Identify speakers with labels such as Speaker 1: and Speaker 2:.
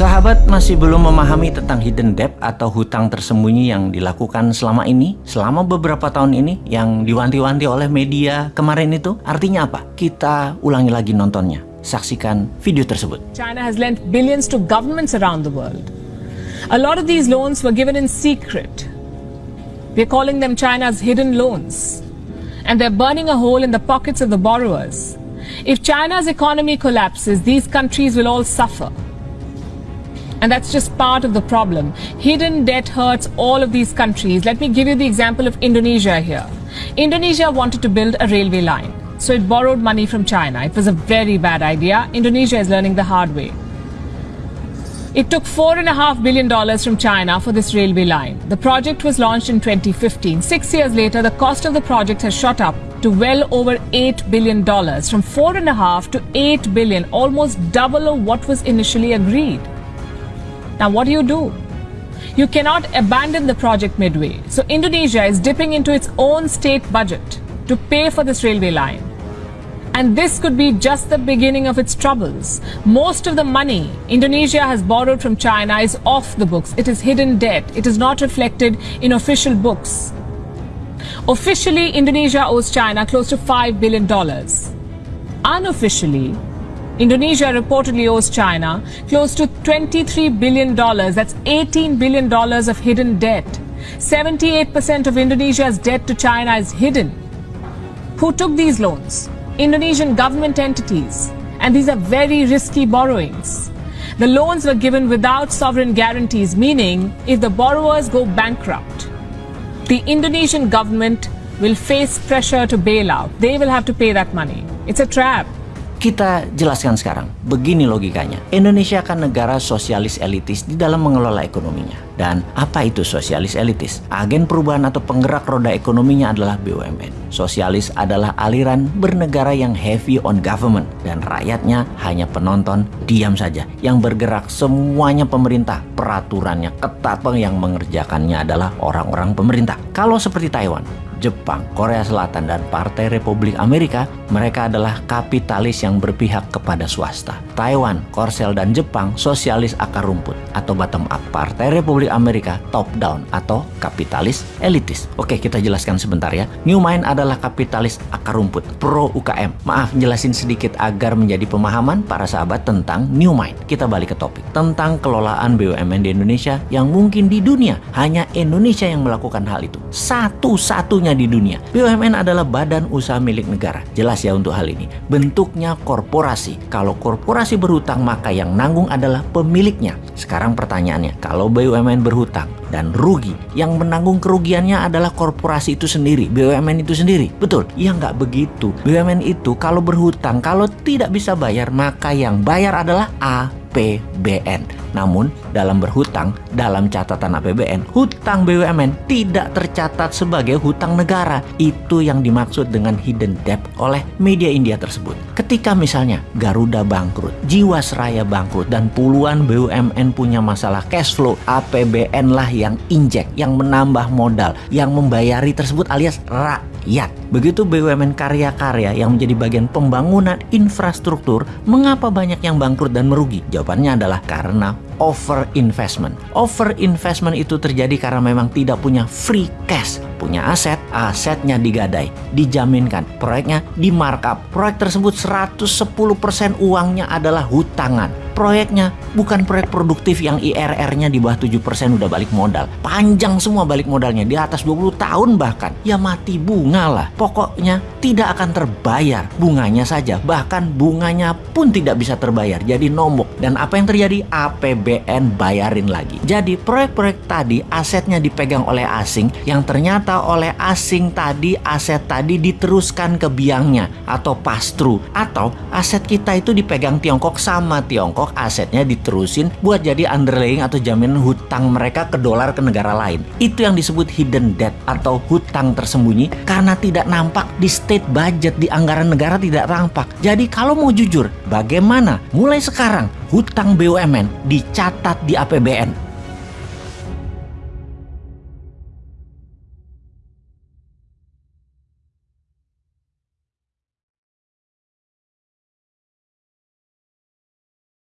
Speaker 1: Sahabat masih belum memahami tentang hidden debt atau hutang tersembunyi yang dilakukan selama ini, selama beberapa tahun ini yang diwanti-wanti oleh media kemarin itu? Artinya apa? Kita ulangi lagi nontonnya. Saksikan video tersebut.
Speaker 2: China has lent billions to governments around the world. A lot of these loans were given in secret. We're calling them China's hidden loans. And they're burning a hole in the pockets of the borrowers. If China's economy collapses, these countries will all suffer. And that's just part of the problem. Hidden debt hurts all of these countries. Let me give you the example of Indonesia here. Indonesia wanted to build a railway line. So it borrowed money from China. It was a very bad idea. Indonesia is learning the hard way. It took $4.5 billion from China for this railway line. The project was launched in 2015. Six years later, the cost of the project has shot up to well over $8 billion, from $4.5 to 8 billion, almost double of what was initially agreed. Now, what do you do? You cannot abandon the project midway. So, Indonesia is dipping into its own state budget to pay for this railway line. And this could be just the beginning of its troubles. Most of the money Indonesia has borrowed from China is off the books. It is hidden debt. It is not reflected in official books. Officially, Indonesia owes China close to $5 billion. Unofficially, Indonesia reportedly owes China close to $23 billion. That's $18 billion of hidden debt. 78% of Indonesia's debt to China is hidden. Who took these loans? Indonesian government entities. And these are very risky borrowings. The loans were given without sovereign guarantees, meaning if the borrowers go bankrupt, the Indonesian government will face pressure to bail out. They will have to pay that money. It's a trap.
Speaker 1: Kita jelaskan sekarang, begini logikanya. Indonesia kan negara sosialis elitis di dalam mengelola ekonominya. Dan apa itu sosialis elitis? Agen perubahan atau penggerak roda ekonominya adalah BUMN. Sosialis adalah aliran bernegara yang heavy on government. Dan rakyatnya hanya penonton, diam saja. Yang bergerak semuanya pemerintah. Peraturannya ketat, yang mengerjakannya adalah orang-orang pemerintah. Kalau seperti Taiwan, Jepang, Korea Selatan, dan Partai Republik Amerika, mereka adalah kapitalis yang berpihak kepada swasta. Taiwan, Korsel, dan Jepang sosialis akar rumput atau bottom up. Partai Republik Amerika top down atau kapitalis elitis. Oke, kita jelaskan sebentar ya. New Mind adalah kapitalis akar rumput, pro UKM. Maaf, jelasin sedikit agar menjadi pemahaman para sahabat tentang New Mind. Kita balik ke topik. Tentang kelolaan BUMN di Indonesia yang mungkin di dunia hanya Indonesia yang melakukan hal itu. Satu-satunya di dunia. BUMN adalah badan usaha milik negara. Jelas ya untuk hal ini. Bentuknya korporasi. Kalau korporasi berhutang maka yang nanggung adalah pemiliknya. Sekarang pertanyaannya, kalau BUMN berhutang dan rugi, yang menanggung kerugiannya adalah korporasi itu sendiri, BUMN itu sendiri. Betul? Ya nggak begitu. BUMN itu kalau berhutang, kalau tidak bisa bayar, maka yang bayar adalah A APBN. Namun, dalam berhutang, dalam catatan APBN, hutang BUMN tidak tercatat sebagai hutang negara. Itu yang dimaksud dengan hidden debt oleh media India tersebut. Ketika misalnya Garuda bangkrut, Jiwasraya bangkrut, dan puluhan BUMN punya masalah cash flow, APBN lah yang injek, yang menambah modal, yang membayari tersebut alias rakyat. Begitu BUMN karya-karya yang menjadi bagian pembangunan infrastruktur, mengapa banyak yang bangkrut dan merugi? Jawabannya adalah karena over investment. Over investment itu terjadi karena memang tidak punya free cash. Punya aset, asetnya digadai, dijaminkan. Proyeknya di markup. Proyek tersebut 110% uangnya adalah hutangan proyeknya bukan proyek produktif yang IRR-nya di bawah 7% udah balik modal. Panjang semua balik modalnya, di atas 20 tahun bahkan. Ya mati bunga lah. Pokoknya tidak akan terbayar bunganya saja. Bahkan bunganya pun tidak bisa terbayar. Jadi nombok. Dan apa yang terjadi? APBN bayarin lagi. Jadi proyek-proyek tadi asetnya dipegang oleh asing yang ternyata oleh asing tadi aset tadi diteruskan ke biangnya atau pass through atau aset kita itu dipegang Tiongkok sama Tiongkok asetnya diterusin buat jadi underlying atau jaminan hutang mereka ke dolar ke negara lain. Itu yang disebut hidden debt atau hutang tersembunyi karena tidak nampak di state budget di anggaran negara tidak tampak. Jadi kalau mau jujur, bagaimana mulai sekarang hutang BUMN dicatat di APBN